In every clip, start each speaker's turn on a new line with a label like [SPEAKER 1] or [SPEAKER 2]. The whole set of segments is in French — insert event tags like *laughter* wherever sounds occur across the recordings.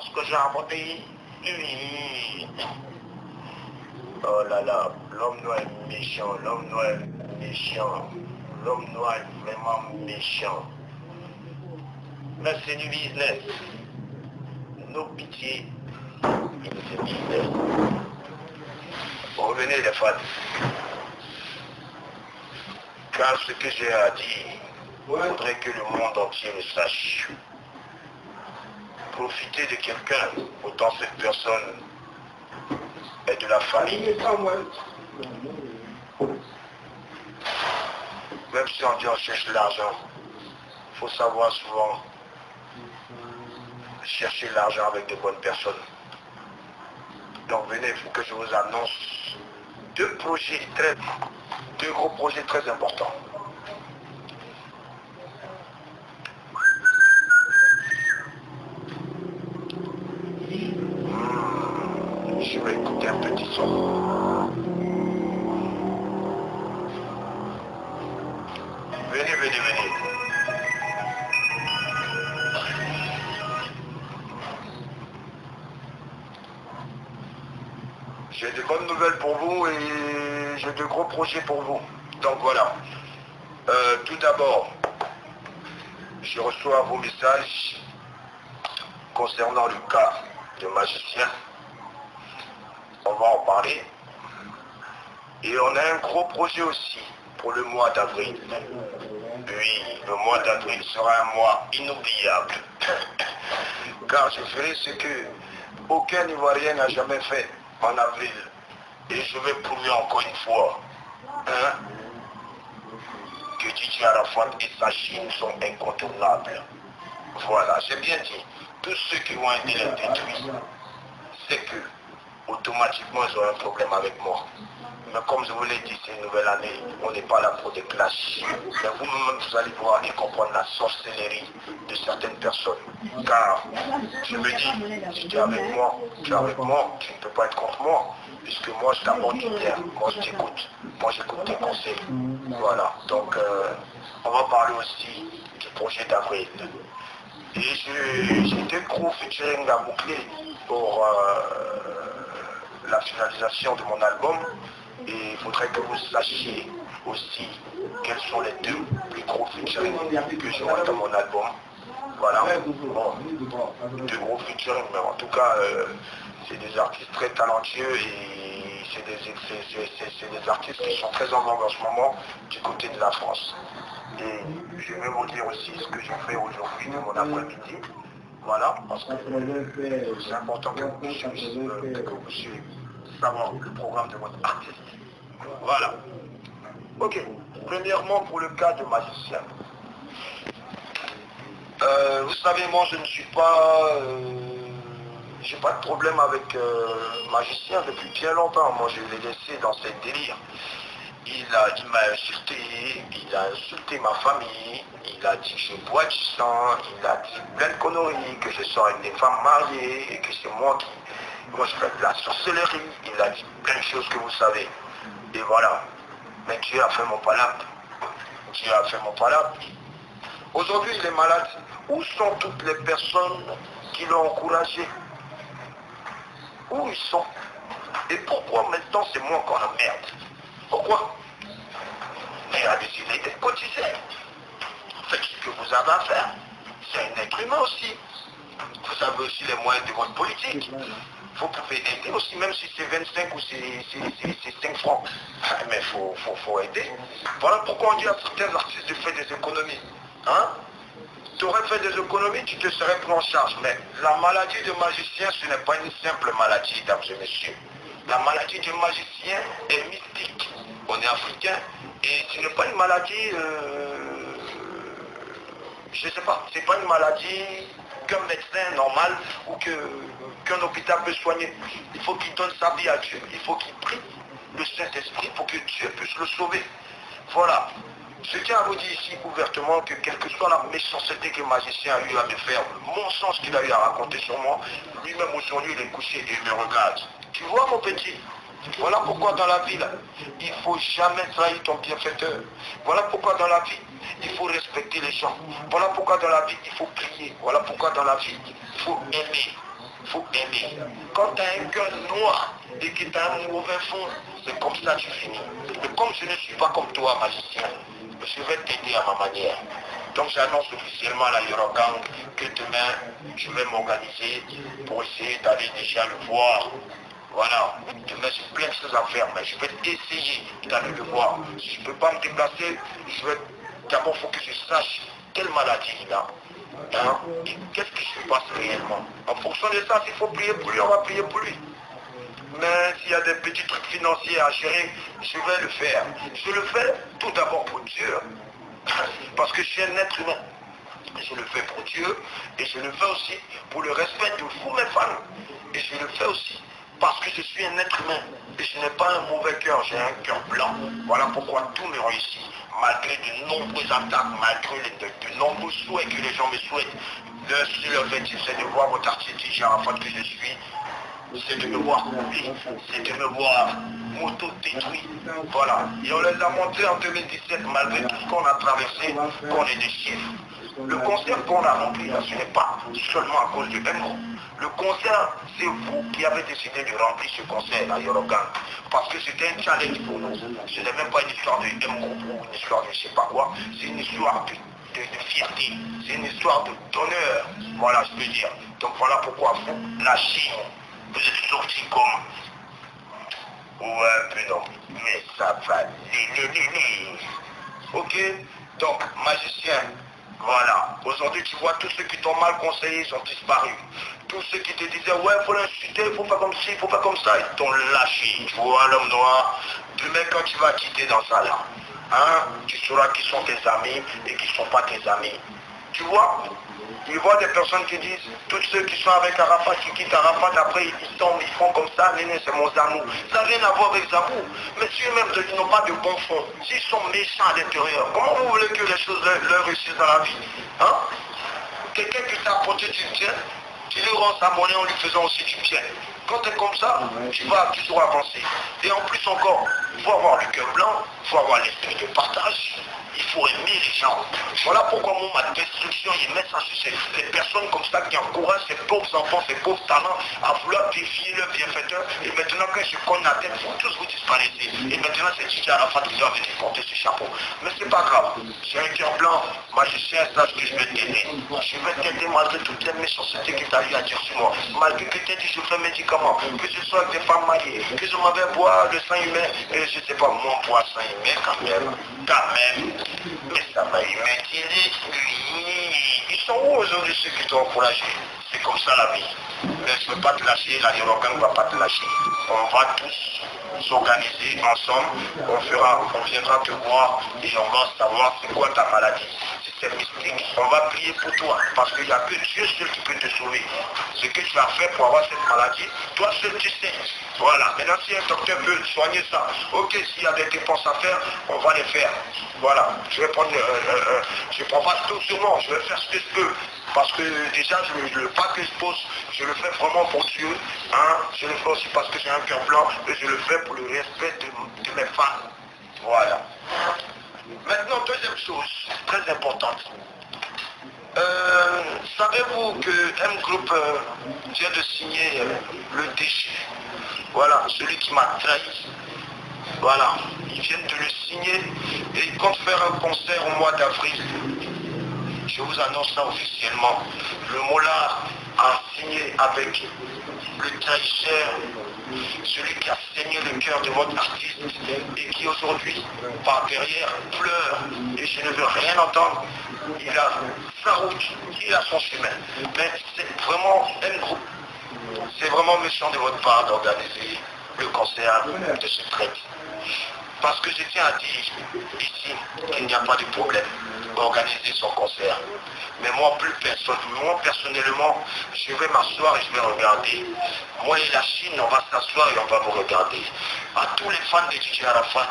[SPEAKER 1] ce que j'ai apporté Oui. Oh là là, l'homme noir est méchant, l'homme noir est méchant, l'homme noir est vraiment méchant. Mais c'est du business. Nos pitiés, c'est business. Revenez les fans. Car ce que j'ai à dire, il faudrait que le monde entier le sache. Profiter de quelqu'un, autant cette personne est de la famille. Même si on dit on cherche l'argent, il faut savoir souvent chercher l'argent avec de bonnes personnes. Donc venez, il faut que je vous annonce deux projets très, deux gros projets très importants. Hmm, je vais écouter un petit son. Venez, venez, venez. J'ai de bonnes nouvelles pour vous et j'ai de gros projets pour vous. Donc voilà. Euh, tout d'abord, je reçois vos messages concernant le cas de magicien. On va en parler. Et on a un gros projet aussi pour le mois d'avril. Oui, le mois d'avril sera un mois inoubliable. *coughs* Car je ferai ce que aucun Ivoirien n'a jamais fait en avril. Et je vais prouver encore une fois hein, que Didier Arafat et sa Chine sont incontournables. Voilà, j'ai bien dit. Tous ceux qui vont aider les détruire, c'est que automatiquement ils ont un problème avec moi. Mais comme je vous l'ai dit, c'est une nouvelle année, on n'est pas là pour des clashs. Mais vous-même, vous allez voir et comprendre la sorcellerie de certaines personnes. Car je me dis, si tu es avec moi, tu es avec moi, tu ne peux pas être contre moi. Puisque moi, je t'apporte du bien, moi je t'écoute, moi j'écoute tes conseils. Voilà, donc euh, on va parler aussi du projet d'avril. Et j'ai deux gros featuring à boucler pour euh, la finalisation de mon album. Et il faudrait que vous sachiez aussi quels sont les deux plus gros featuring que j'aurai dans mon album. Voilà. Bon, deux gros featuring, mais en tout cas, euh, c'est des artistes très talentueux et c'est des, artistes qui sont très en vogue en ce moment du côté de la France. Et je vais vous dire aussi ce que j'ai fait aujourd'hui de mon après-midi. Voilà, parce que c'est important que vous puissiez, que vous puissiez le programme de votre artiste. Voilà. Ok. Premièrement, pour le cas de magicien. Euh, vous savez, moi, je ne suis pas... Euh, j'ai pas de problème avec euh, magicien depuis bien longtemps. Moi, je l'ai laissé dans ses délires. Il m'a insulté, il a insulté ma famille, il a dit que je bois du sang, il a dit plein de conneries, que je sors avec des femmes mariées, et que c'est moi qui... Fais de la sorcellerie, il a dit plein de choses que vous savez. Et voilà. Mais Dieu a fait mon palabre. Dieu a fait mon palabre. Aujourd'hui, il est malade. Où sont toutes les personnes qui l'ont encouragé? Où ils sont? Et pourquoi maintenant c'est moi qu'on merde? Pourquoi? Mais il a décidé d'être cotisé. Faites ce que vous avez à faire. C'est un être humain aussi. Vous avez aussi les moyens de votre politique vous pouvez aider aussi, même si c'est 25 ou c'est 5 francs. Mais il faut, faut, aider. Voilà pourquoi on dit à certains artistes de faire des économies. Hein? Tu aurais fait des économies, tu te serais pris en charge. Mais la maladie de magicien, ce n'est pas une simple maladie, dames et messieurs. La maladie du magicien est mystique. On est africain et ce n'est pas une maladie, euh, je ne sais pas, c'est pas une maladie qu'un médecin normal ou qu'un hôpital peut soigner. Il faut qu'il donne sa vie à Dieu. Il faut qu'il prie le Saint-Esprit pour que Dieu puisse le sauver. Voilà. Je tiens à vous dire ici ouvertement que quelle que soit la méchanceté que le magicien a eu à me faire, le mensonge qu'il a eu à raconter sur moi, lui-même aujourd'hui il est couché et il me regarde. Tu vois mon petit? Voilà pourquoi dans la vie, il ne faut jamais trahir ton bienfaiteur. Voilà pourquoi dans la vie, il faut respecter les gens. Voilà pourquoi dans la vie, il faut prier. Voilà pourquoi dans la vie, il faut aimer. Quand tu as un cœur noir et que tu as un mauvais fond, c'est comme ça que tu finis. Mais comme je ne suis pas comme toi, magicien, je vais t'aider à ma manière. Donc j'annonce officiellement à la Eurogang que demain, je vais m'organiser pour essayer d'aller déjà le voir. Voilà, demain j'ai plein de choses à faire, mais je vais essayer d'aller le voir. Si je ne peux pas me déplacer, je vais d'abord faut que je sache quelle maladie il a. Hein, et qu'est-ce qui se passe réellement. En fonction de ça, s'il faut prier pour lui, on va prier pour lui. Mais s'il y a des petits trucs financiers à gérer, je vais le faire. Je le fais tout d'abord pour Dieu. *laughs* Parce que je suis un être humain. Je le fais pour Dieu et je le fais aussi pour le respect de vous, mes femmes. Et je le fais aussi parce que je suis un être humain et je n'ai pas un mauvais cœur, j'ai un cœur blanc. Voilà pourquoi tout me réussit, malgré de nombreuses attaques, malgré de, nombreux souhaits que les gens me souhaitent. Le seul objectif, c'est de voir votre artiste Arafat que je suis, c'est de me voir couler, c'est de me voir m'auto-détruit. Voilà. Et on les a montrés en 2017, malgré tout ce qu'on a traversé, qu'on est des chiffres. Le concert qu'on a rempli, ce n'est pas seulement à cause du MO. Le concert, c'est vous qui avez décidé de remplir ce concert à Yorogan. Parce que c'était un challenge pour nous. Ce n'est même pas une histoire de MO ou une histoire de je ne sais pas quoi. C'est une histoire de, fierté. C'est une histoire d'honneur. Voilà, je peux dire. Donc voilà pourquoi vous, la Chine, vous êtes sortis comme Ouais, peu non. Mais ça va. Ok? Donc, magicien, voilà. Aujourd'hui, tu vois, tous ceux qui t'ont mal conseillé sont disparus. Tous ceux qui te disaient, ouais, faut l'insulter, faut pas comme ci, faut pas comme ça, ils t'ont lâché. Tu vois, l'homme noir, demain, quand tu vas quitter dans ça là, hein, tu sauras qui sont tes amis et qui ne sont pas tes amis. Tu vois? Il voit des personnes qui disent, tous ceux qui sont avec Arafat, qui quittent Arafat, après ils tombent, ils font comme ça, néné, c'est mon zamou. Ça n'a rien à voir avec Zabou. Mais si eux-mêmes n'ont pas de bon fond, s'ils sont méchants à l'intérieur, comment vous voulez que les choses leur, réussissent dans la vie hein? Quelqu'un qui t'a apporté du bien, tu lui rends sa monnaie en lui faisant aussi du bien. Quand tu es comme ça, tu vas toujours avancer. Et en plus encore, il faut avoir le cœur blanc, il faut avoir l'esprit de partage, il faut aimer les gens. Voilà pourquoi moi, ma destruction, il met ça sur ces, personnes comme ça qui encouragent ces pauvres enfants, ces pauvres talents à vouloir défier le bienfaiteur. Et maintenant, quand je connais la tête, vous tous vous disparaissez. Et maintenant, c'est Titi Arafat qui doit venir porter ce chapeau. Mais c'est pas grave. J'ai un cœur blanc. Magicien, sache que je vais t'aider. Je vais t'aider malgré toutes les méchancetés que tu as eu à dire sur moi. Malgré que tu as dit je fais médicaments, que ce soit des femmes mariées, que je m'avais boire le sang humain, et je ne sais pas, mon poids sang humain quand même. Quand même. Mais ça m'a dit, Ils sont où aujourd'hui ceux qui t'ont encouragé? C'est comme ça la vie. Mais je ne peux pas te lâcher, la ne va pas te lâcher. On va tous s'organiser ensemble, on, fera, on viendra te voir et on va savoir c'est quoi ta maladie. On va prier pour toi parce qu'il n'y a que Dieu seul qui peut te sauver. Ce que tu as fait pour avoir cette maladie, toi seul tu sais. Voilà. Maintenant, si un docteur peut soigner ça, ok, s'il y a des dépenses à faire, on va les faire. Voilà. Je vais prendre, euh, euh, euh, je prends pas tout sur moi, je vais faire ce que je peux. Parce que déjà, je, le pas que je pose, je le fais vraiment pour Dieu. Hein. Je le fais aussi parce que j'ai un cœur blanc et je le fais pour le respect de, mes fans. Voilà. Maintenant, deuxième chose, très importante. Savez-vous que M Group vient de signer le déchet? Voilà, celui qui m'a trahi. Voilà, ils viennent de le signer et ils comptent faire un concert au mois d'avril. Je vous annonce ça officiellement. Le Mola a signé avec le trahisseur, celui qui a saigné le cœur de votre artiste et qui aujourd'hui, par derrière, pleure et je ne veux rien entendre. Il a sa route, il a son chemin. Mais c'est vraiment un groupe. C'est vraiment méchant de votre part d'organiser le concert de ce traite. Parce que je tiens à dire ici qu'il n'y a pas de problème organiser son concert. Mais moi, plus moi personnellement, je vais m'asseoir et je vais regarder. Moi et la Chine, on va s'asseoir et on va vous regarder. À tous les fans de DJ Arafat,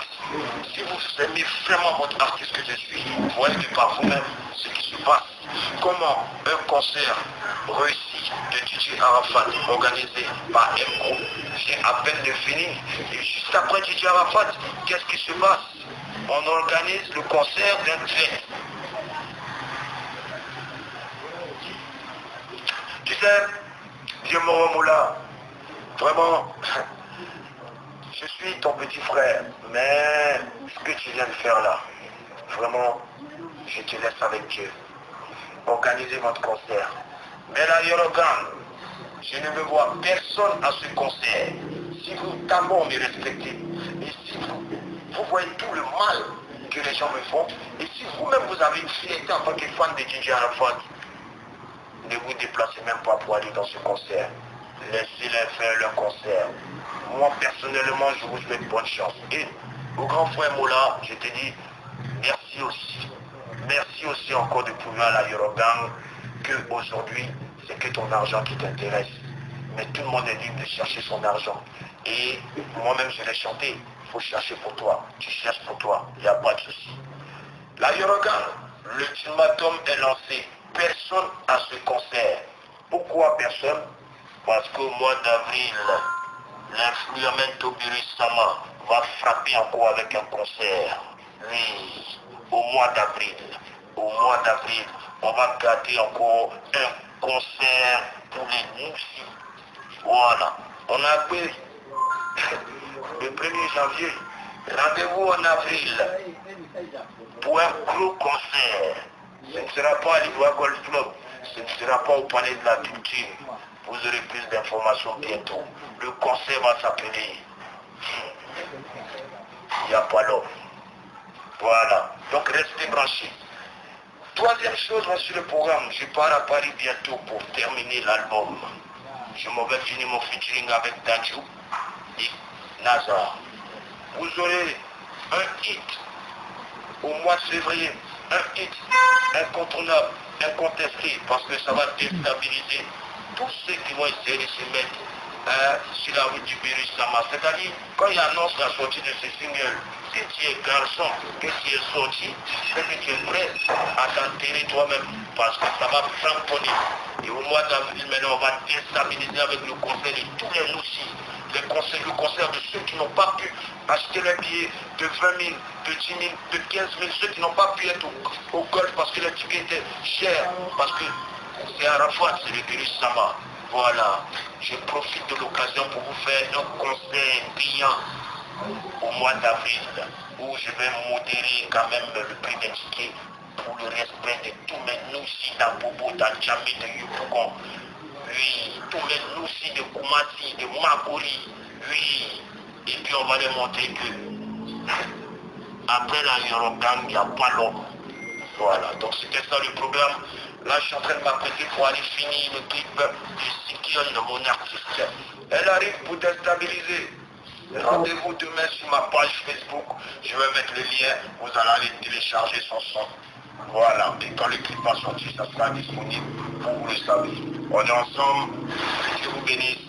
[SPEAKER 1] si vous aimez vraiment votre artiste que je suis, voyez par vous-même ce qui se passe. Comment un concert réussi de DJ Arafat organisé par M vient à peine de finir. Et juste après DJ Arafat, qu'est-ce qui se passe? On organise le concert d'un train. Tu sais, Dieu Moula, Vraiment, *laughs* je suis ton petit frère, mais ce que tu viens de faire là, vraiment, je te laisse avec Dieu. Organisez votre concert. Mais là, Yorogan, je ne veux voir personne à ce concert. Si vous d'abord me respectez, et si vous, vous voyez tout le mal que les gens me font, et si vous-même vous avez une fierté en tant que fan de DJ Arafat, ne vous déplacez même pas pour aller dans ce concert. Laissez-les faire leur concert. Moi, personnellement, je vous souhaite bonne chance. Et au grand frère Mola, je te dis merci aussi. Merci aussi encore de prouver à la Yorogang que aujourd'hui, c'est que ton argent qui t'intéresse. Mais tout le monde est libre de chercher son argent. Et moi-même, je l'ai chanté. Il faut chercher pour toi. Tu cherches pour toi. Il n'y a pas de souci. La Yorogang, l'ultimatum est lancé. Personne à ce concert. Pourquoi personne? Parce qu'au mois d'avril, l'influamento Sama va frapper encore avec un concert. Oui, au mois d'avril. Au mois d'avril, on va garder encore un concert pour les Moussi. Voilà. On a appris *laughs* le 1er janvier. Rendez-vous en avril pour un gros concert. Ce ne sera pas à l'Ivoire Golf Club. Ce ne sera pas au palais de la culture. Vous aurez plus d'informations bientôt. Le concert va s'appeler Il n'y a pas l'homme. Voilà. Donc restez branchés. Troisième chose, sur le programme, je pars à Paris bientôt pour terminer l'album. Je m'en vais finir mon featuring avec Danjou et Nazar. Vous aurez un hit au mois de février, un hit incontournable, incontesté, parce que ça va déstabiliser tous ceux qui vont essayer de se mettre hein, sur la route du virus Sama. C'est-à-dire, quand il annonce la sortie de ce single, si tu es garçon, que tu es sorti, que tu es prêt à t'enterrer toi-même, parce que ça va cramponner. Et au mois d'avril, maintenant, on va déstabiliser avec le conseil de tous les aussi les conseils, le concert de ceux qui n'ont pas pu acheter les billets de 20 000, de 10 000, de 15 000, ceux qui n'ont pas pu être au, golf parce que les tickets étaient chers, parce que c'est fois, c'est le virus Sama. Voilà, je profite de l'occasion pour vous faire un conseil brillant au mois d'avril, où je vais modérer quand même le prix des tickets pour le respect de tous mes nous ici dans de Yupougon. Oui, tous les nous de Koumati, de Makori. Oui, et puis on va les montrer que après la Yorogang, il n'y a pas l'homme. Voilà, donc c'était ça le programme. Là, je suis en train de m'apprêter pour aller finir le clip du Sikion de mon artiste. Elle arrive pour déstabiliser. Rendez-vous demain sur ma page Facebook. Je vais mettre le lien. Vous allez aller télécharger son son. Voilà. Et quand le clip va sortir, ça sera disponible. Vous, le savez. On est ensemble. Que Dieu vous bénisse.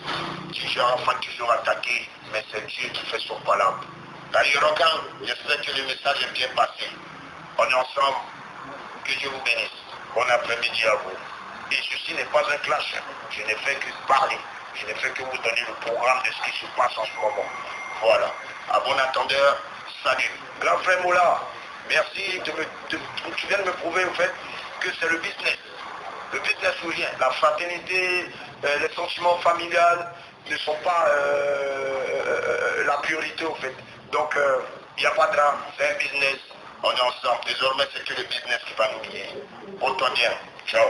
[SPEAKER 1] Toujours enfin toujours attaqué. Mais c'est Dieu qui fait son palabre. D'ailleurs, j'espère que le message est bien passé. On est ensemble. Que Dieu vous bénisse. Bon après-midi à vous. Et ceci n'est pas un clash. Je n'ai fait que parler. Je n'ai fait que vous donner le programme de ce qui se passe en ce moment. Voilà. À bon attendeur, salut. Grand frère Moula, merci de me, tu viens de me prouver au fait que c'est le business. Le business ou rien. La fraternité, euh, les sentiments familiales ne sont pas euh, euh, la priorité au fait. Donc il n'y a pas de drame, c'est un business. On est ensemble. Désormais, c'est que le business qui va nous guider. Pour toi bien. Ciao.